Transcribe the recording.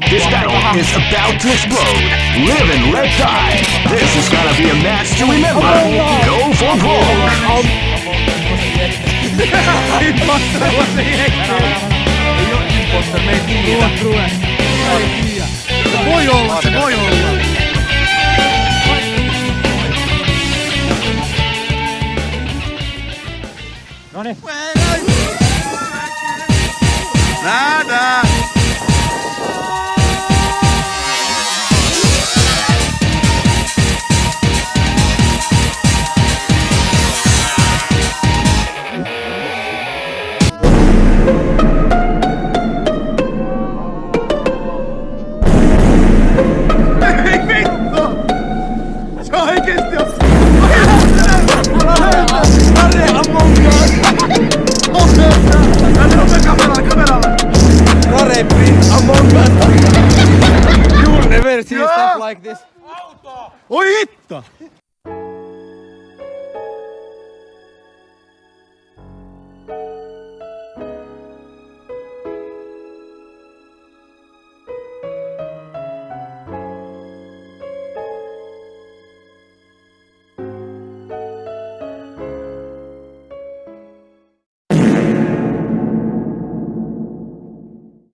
This battle is about to explode. Live and let die. This is gonna be a match to remember. Go for! Ei Will see stuff like this. Oi hitto!